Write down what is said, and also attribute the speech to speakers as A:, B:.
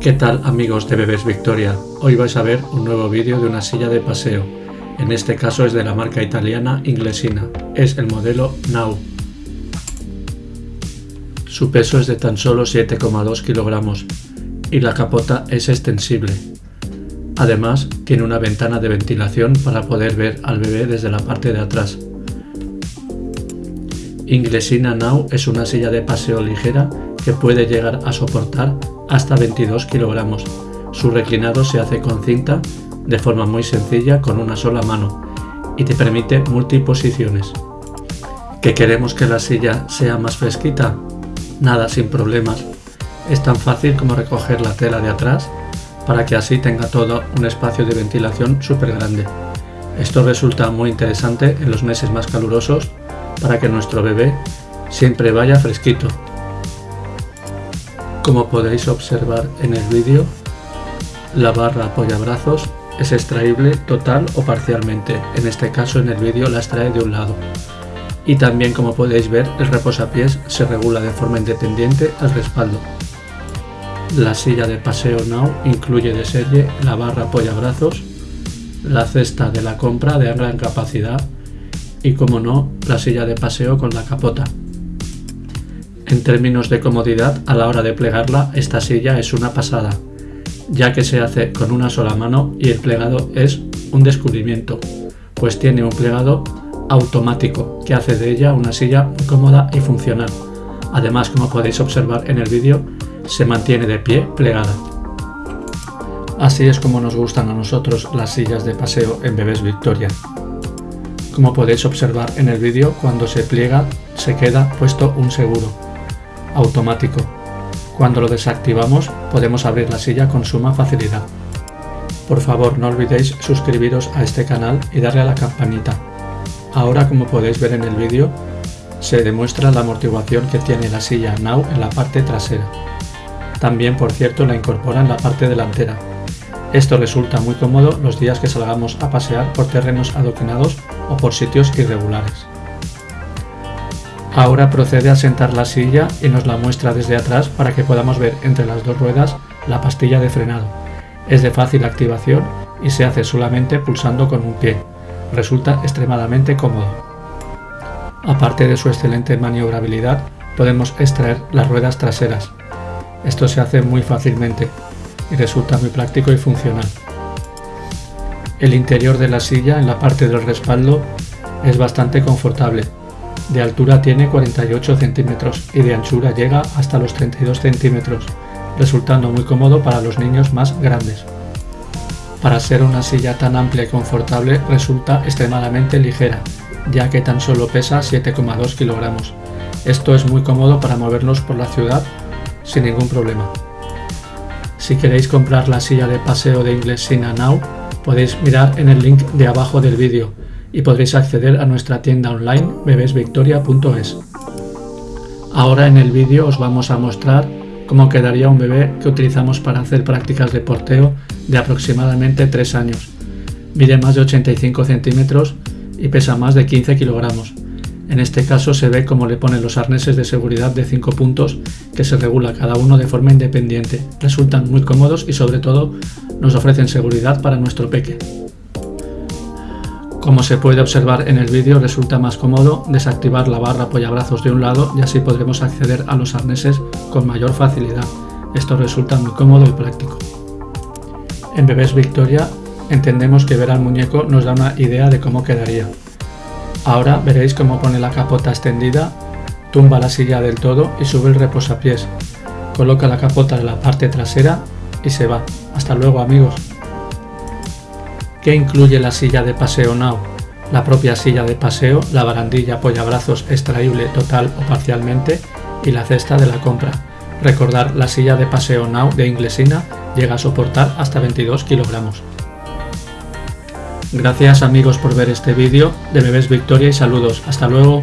A: ¿Qué tal amigos de Bebés Victoria? Hoy vais a ver un nuevo vídeo de una silla de paseo. En este caso es de la marca italiana Inglesina. Es el modelo Now. Su peso es de tan solo 7,2 kilogramos y la capota es extensible. Además tiene una ventana de ventilación para poder ver al bebé desde la parte de atrás. Inglesina Now es una silla de paseo ligera que puede llegar a soportar hasta 22 kilogramos. Su reclinado se hace con cinta de forma muy sencilla con una sola mano y te permite multiposiciones. ¿Que queremos que la silla sea más fresquita? Nada, sin problemas. Es tan fácil como recoger la tela de atrás para que así tenga todo un espacio de ventilación súper grande. Esto resulta muy interesante en los meses más calurosos para que nuestro bebé siempre vaya fresquito. Como podéis observar en el vídeo, la barra apoyabrazos es extraíble total o parcialmente, en este caso en el vídeo la extrae de un lado. Y también como podéis ver el reposapiés se regula de forma independiente al respaldo. La silla de paseo Now incluye de serie la barra apoyabrazos, la cesta de la compra de gran capacidad y como no la silla de paseo con la capota. En términos de comodidad, a la hora de plegarla, esta silla es una pasada, ya que se hace con una sola mano y el plegado es un descubrimiento, pues tiene un plegado automático que hace de ella una silla cómoda y funcional. Además, como podéis observar en el vídeo, se mantiene de pie plegada. Así es como nos gustan a nosotros las sillas de paseo en Bebés Victoria. Como podéis observar en el vídeo, cuando se pliega se queda puesto un seguro automático. Cuando lo desactivamos podemos abrir la silla con suma facilidad. Por favor no olvidéis suscribiros a este canal y darle a la campanita. Ahora como podéis ver en el vídeo se demuestra la amortiguación que tiene la silla Now en la parte trasera. También por cierto la incorpora en la parte delantera. Esto resulta muy cómodo los días que salgamos a pasear por terrenos adoquinados o por sitios irregulares. Ahora procede a sentar la silla y nos la muestra desde atrás para que podamos ver entre las dos ruedas la pastilla de frenado. Es de fácil activación y se hace solamente pulsando con un pie. Resulta extremadamente cómodo. Aparte de su excelente maniobrabilidad, podemos extraer las ruedas traseras. Esto se hace muy fácilmente y resulta muy práctico y funcional. El interior de la silla en la parte del respaldo es bastante confortable de altura tiene 48 centímetros y de anchura llega hasta los 32 centímetros, resultando muy cómodo para los niños más grandes. Para ser una silla tan amplia y confortable resulta extremadamente ligera, ya que tan solo pesa 7,2 kilogramos. Esto es muy cómodo para movernos por la ciudad sin ningún problema. Si queréis comprar la silla de paseo de Inglesina Now, podéis mirar en el link de abajo del vídeo y podréis acceder a nuestra tienda online bebesvictoria.es. Ahora en el vídeo os vamos a mostrar cómo quedaría un bebé que utilizamos para hacer prácticas de porteo de aproximadamente 3 años. Mide más de 85 centímetros y pesa más de 15 kilogramos. En este caso se ve cómo le ponen los arneses de seguridad de 5 puntos que se regula cada uno de forma independiente. Resultan muy cómodos y sobre todo nos ofrecen seguridad para nuestro peque. Como se puede observar en el vídeo resulta más cómodo desactivar la barra apoyabrazos de un lado y así podremos acceder a los arneses con mayor facilidad. Esto resulta muy cómodo y práctico. En Bebés Victoria entendemos que ver al muñeco nos da una idea de cómo quedaría. Ahora veréis cómo pone la capota extendida, tumba la silla del todo y sube el reposapiés. Coloca la capota en la parte trasera y se va. Hasta luego amigos. ¿Qué incluye la silla de paseo Now? La propia silla de paseo, la barandilla apoyabrazos extraíble total o parcialmente y la cesta de la compra. Recordar, la silla de paseo Now de Inglesina llega a soportar hasta 22 kilogramos. Gracias amigos por ver este vídeo de Bebés Victoria y saludos. Hasta luego.